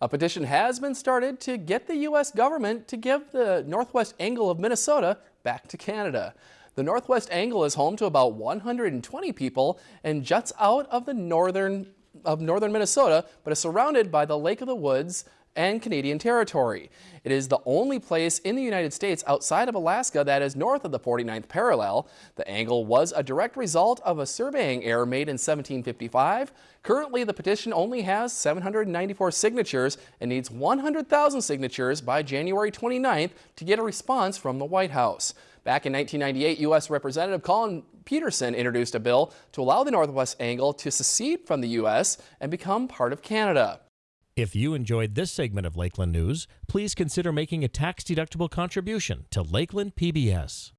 A petition has been started to get the U.S. government to give the northwest angle of Minnesota back to Canada. The northwest angle is home to about 120 people and juts out of the northern of northern Minnesota, but is surrounded by the Lake of the Woods and Canadian territory. It is the only place in the United States outside of Alaska that is north of the 49th parallel. The angle was a direct result of a surveying error made in 1755. Currently, the petition only has 794 signatures and needs 100,000 signatures by January 29th to get a response from the White House. Back in 1998, U.S. Representative Collin Peterson introduced a bill to allow the Northwest Angle to secede from the U.S. and become part of Canada. If you enjoyed this segment of Lakeland News, please consider making a tax-deductible contribution to Lakeland PBS.